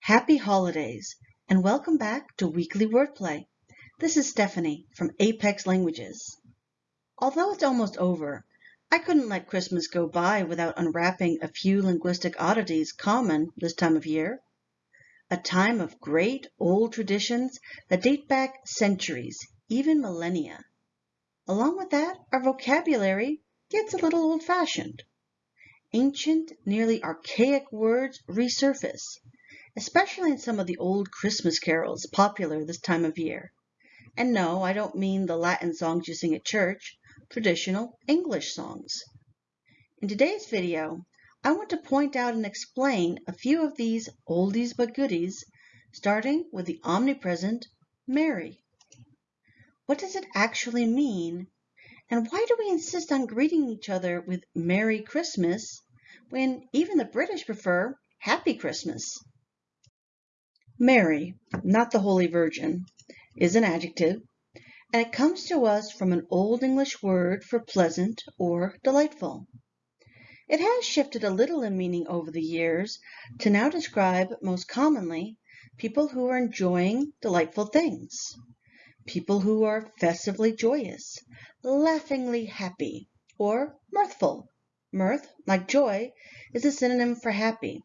Happy holidays and welcome back to Weekly Wordplay. This is Stephanie from Apex Languages. Although it's almost over, I couldn't let Christmas go by without unwrapping a few linguistic oddities common this time of year. A time of great old traditions that date back centuries, even millennia. Along with that, our vocabulary gets a little old fashioned. Ancient, nearly archaic words resurface, especially in some of the old Christmas carols popular this time of year. And no, I don't mean the Latin songs you sing at church, traditional English songs. In today's video, I want to point out and explain a few of these oldies but goodies, starting with the omnipresent merry. What does it actually mean? And why do we insist on greeting each other with Merry Christmas when even the British prefer Happy Christmas? Merry, not the Holy Virgin, is an adjective, and it comes to us from an Old English word for pleasant or delightful. It has shifted a little in meaning over the years to now describe most commonly people who are enjoying delightful things, people who are festively joyous, laughingly happy, or mirthful. Mirth, like joy, is a synonym for happy.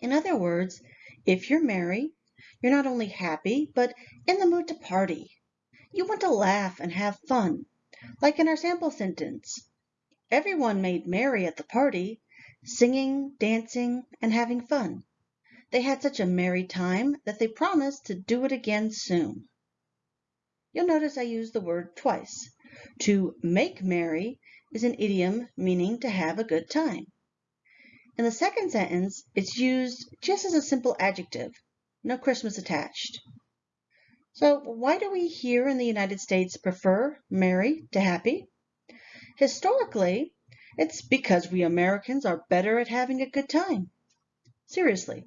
In other words, if you're merry, you're not only happy, but in the mood to party. You want to laugh and have fun, like in our sample sentence. Everyone made merry at the party, singing, dancing, and having fun. They had such a merry time that they promised to do it again soon. You'll notice I use the word twice. To make merry is an idiom meaning to have a good time. In the second sentence, it's used just as a simple adjective, no Christmas attached. So why do we here in the United States prefer merry to happy? Historically, it's because we Americans are better at having a good time. Seriously,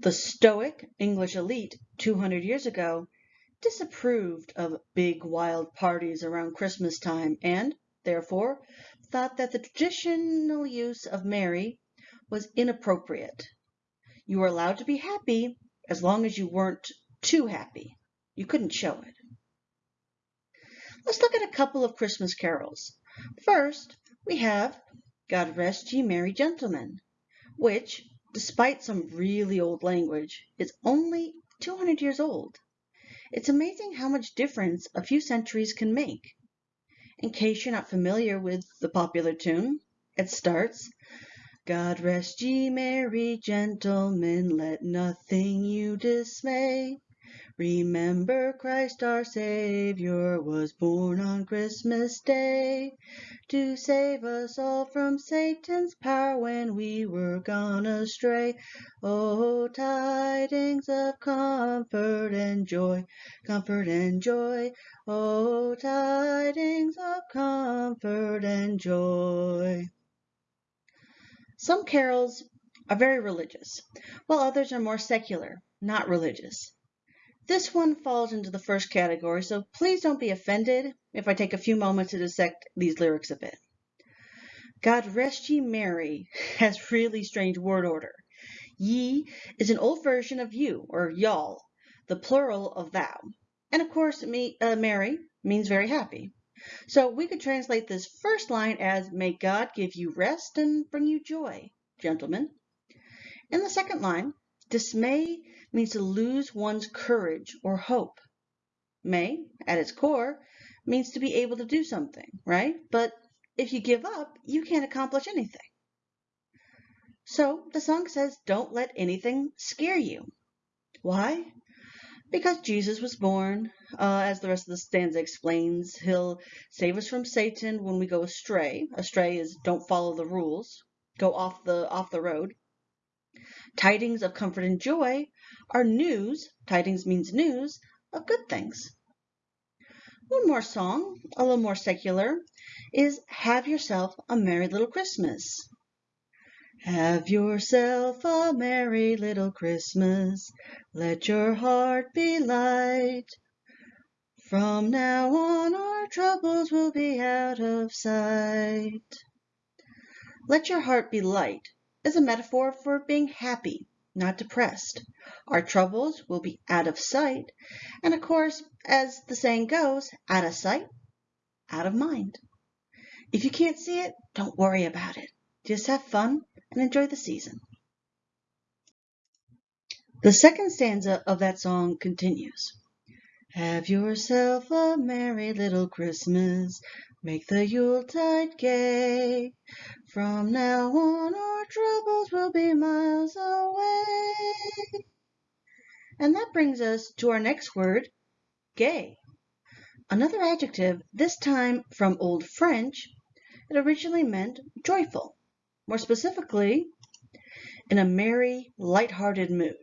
the stoic English elite 200 years ago disapproved of big wild parties around Christmas time and, therefore, thought that the traditional use of merry was inappropriate. You were allowed to be happy as long as you weren't too happy. You couldn't show it. Let's look at a couple of Christmas carols. First, we have God Rest Ye Merry Gentlemen, which, despite some really old language, is only 200 years old. It's amazing how much difference a few centuries can make. In case you're not familiar with the popular tune, it starts, God rest ye merry gentlemen, let nothing you dismay. Remember Christ our Savior was born on Christmas Day to save us all from Satan's power when we were gone astray. Oh, tidings of comfort and joy, comfort and joy. Oh, tidings of comfort and joy. Some carols are very religious, while others are more secular, not religious. This one falls into the first category, so please don't be offended if I take a few moments to dissect these lyrics a bit. God rest ye merry has really strange word order. Ye is an old version of you, or y'all, the plural of thou. And of course, me, uh, merry means very happy. So we could translate this first line as, May God give you rest and bring you joy, gentlemen. In the second line, dismay means to lose one's courage or hope. May, at its core, means to be able to do something, right? But if you give up, you can't accomplish anything. So the song says, don't let anything scare you. Why? Because Jesus was born, uh, as the rest of the stanza explains, he'll save us from Satan when we go astray. Astray is don't follow the rules, go off the off the road. Tidings of comfort and joy are news, tidings means news, of good things. One more song, a little more secular, is Have Yourself a Merry Little Christmas. Have yourself a merry little Christmas. Let your heart be light. From now on our troubles will be out of sight. Let your heart be light is a metaphor for being happy, not depressed. Our troubles will be out of sight. And of course, as the saying goes, out of sight, out of mind. If you can't see it, don't worry about it. Just have fun and enjoy the season. The second stanza of that song continues. Have yourself a merry little Christmas. Make the Yuletide gay. From now on, our troubles will be miles away. And that brings us to our next word, gay. Another adjective, this time from Old French, it originally meant joyful. More specifically, in a merry, light-hearted mood.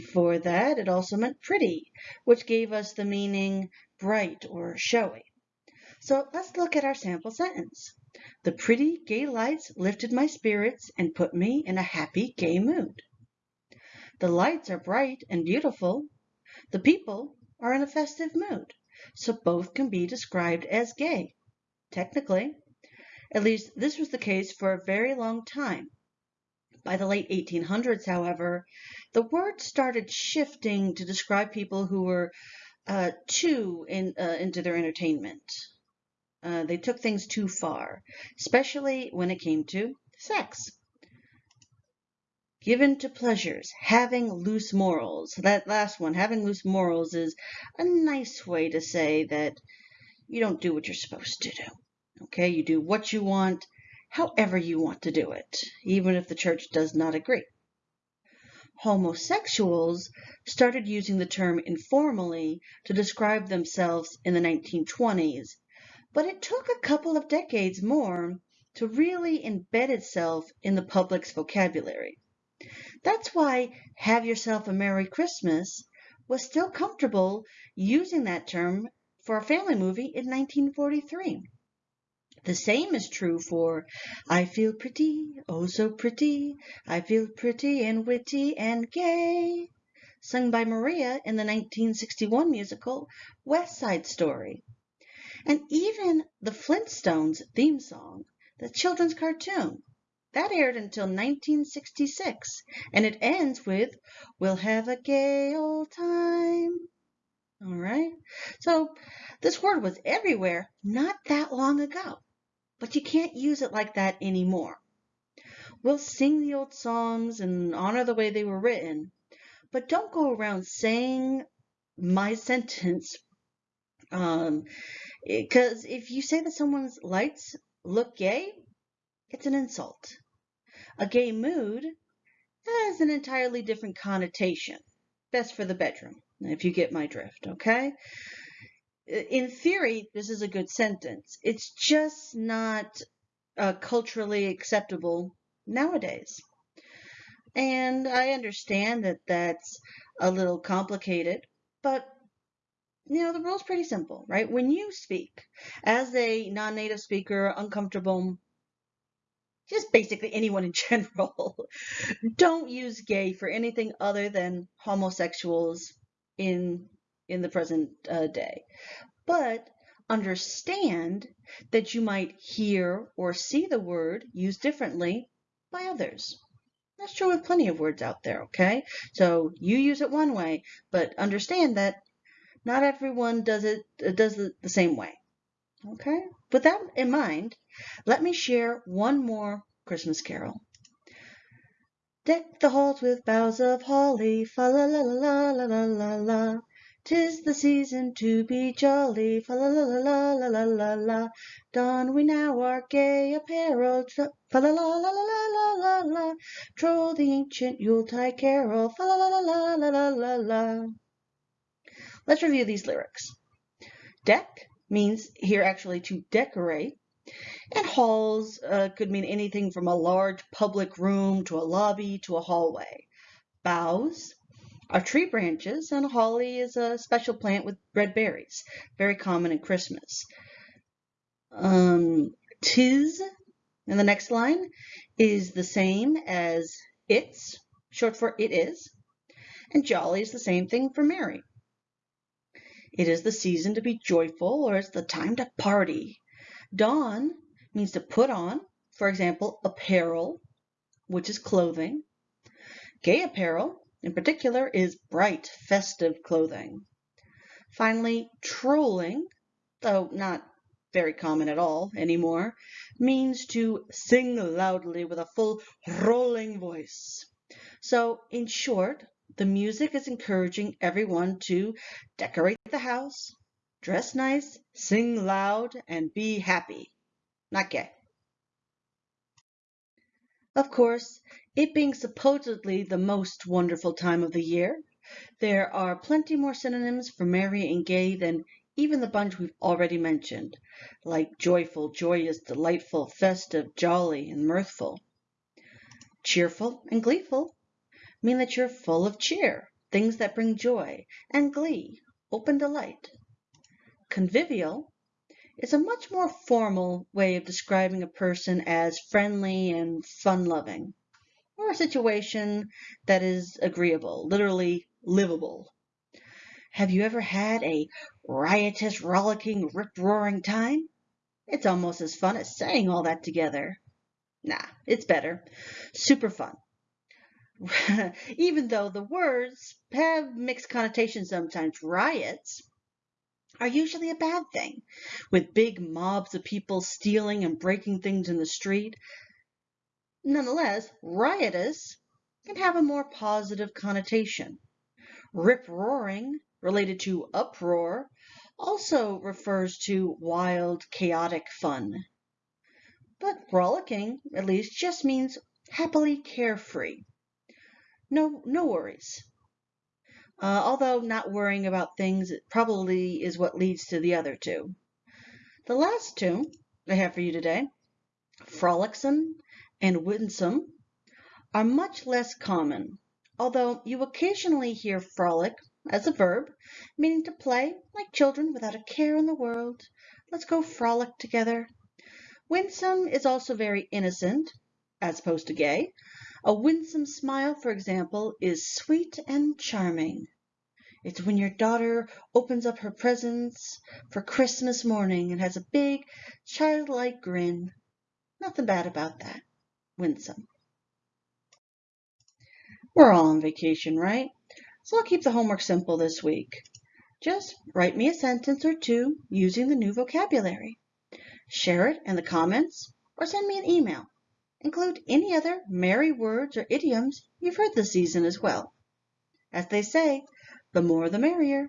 Before that, it also meant pretty, which gave us the meaning bright or showy. So let's look at our sample sentence. The pretty, gay lights lifted my spirits and put me in a happy, gay mood. The lights are bright and beautiful. The people are in a festive mood. So both can be described as gay. Technically, at least this was the case for a very long time. By the late 1800s, however, the word started shifting to describe people who were uh, too in, uh, into their entertainment. Uh, they took things too far, especially when it came to sex. Given to pleasures, having loose morals. That last one, having loose morals, is a nice way to say that you don't do what you're supposed to do. Okay, you do what you want however you want to do it, even if the church does not agree. Homosexuals started using the term informally to describe themselves in the 1920s, but it took a couple of decades more to really embed itself in the public's vocabulary. That's why Have Yourself a Merry Christmas was still comfortable using that term for a family movie in 1943. The same is true for I feel pretty, oh so pretty, I feel pretty and witty and gay, sung by Maria in the 1961 musical West Side Story. And even the Flintstones theme song, the children's cartoon, that aired until 1966, and it ends with We'll have a gay old time. All right. So this word was everywhere not that long ago but you can't use it like that anymore. We'll sing the old songs and honor the way they were written, but don't go around saying my sentence um, because if you say that someone's lights look gay, it's an insult. A gay mood has an entirely different connotation. Best for the bedroom, if you get my drift, okay? In theory, this is a good sentence. It's just not uh, culturally acceptable nowadays. And I understand that that's a little complicated, but you know, the rule's pretty simple, right? When you speak as a non native speaker, uncomfortable, just basically anyone in general, don't use gay for anything other than homosexuals in in the present uh, day. But understand that you might hear or see the word used differently by others. That's true with plenty of words out there, okay? So you use it one way, but understand that not everyone does it uh, does it the same way. Okay? With that in mind, let me share one more Christmas carol. Deck the halls with boughs of holly, fa la la la la la la la. 'Tis the season to be jolly, fa la la la la la la la. Don we now our gay apparel, fa la la la la la la la. Troll the ancient Yuletide carol, fa la la la la la la la. Let's review these lyrics. Deck means here actually to decorate. And halls uh, could mean anything from a large public room to a lobby to a hallway. Boughs are tree branches, and holly is a special plant with red berries, very common at Christmas. Um, tis, in the next line, is the same as it's, short for it is, and jolly is the same thing for merry. It is the season to be joyful, or it's the time to party. Don means to put on, for example, apparel, which is clothing. Gay apparel, in particular, is bright, festive clothing. Finally, trolling, though not very common at all anymore, means to sing loudly with a full rolling voice. So, in short, the music is encouraging everyone to decorate the house, dress nice, sing loud, and be happy. Not gay. Of course, it being supposedly the most wonderful time of the year, there are plenty more synonyms for merry and gay than even the bunch we've already mentioned, like joyful, joyous, delightful, festive, jolly, and mirthful. Cheerful and gleeful mean that you're full of cheer, things that bring joy, and glee, open delight. Convivial is a much more formal way of describing a person as friendly and fun-loving, or a situation that is agreeable, literally livable. Have you ever had a riotous, rollicking, rip-roaring time? It's almost as fun as saying all that together. Nah, it's better. Super fun. Even though the words have mixed connotations sometimes, riots are usually a bad thing, with big mobs of people stealing and breaking things in the street. Nonetheless, riotous can have a more positive connotation. Rip-roaring related to uproar, also refers to wild, chaotic fun. But rollicking, at least, just means happily carefree. No, no worries. Uh, although not worrying about things it probably is what leads to the other two. The last two I have for you today, frolicsome and winsome, are much less common, although you occasionally hear frolic as a verb, meaning to play like children without a care in the world. Let's go frolic together. Winsome is also very innocent, as opposed to gay. A winsome smile, for example, is sweet and charming. It's when your daughter opens up her presents for Christmas morning and has a big, childlike grin. Nothing bad about that. Winsome. We're all on vacation, right? So I'll keep the homework simple this week. Just write me a sentence or two using the new vocabulary. Share it in the comments or send me an email. Include any other merry words or idioms you've heard this season as well. As they say, the more the merrier.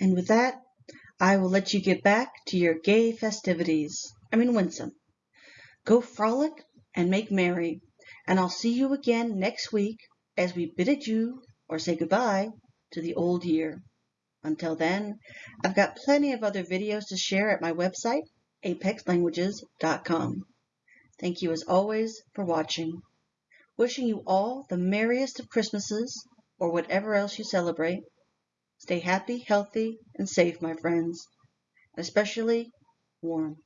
And with that, I will let you get back to your gay festivities. I mean winsome. Go frolic and make merry, and I'll see you again next week as we bid adieu or say goodbye to the old year. Until then, I've got plenty of other videos to share at my website, apexlanguages.com. Thank you as always for watching. Wishing you all the merriest of Christmases or whatever else you celebrate. Stay happy, healthy, and safe, my friends, especially warm.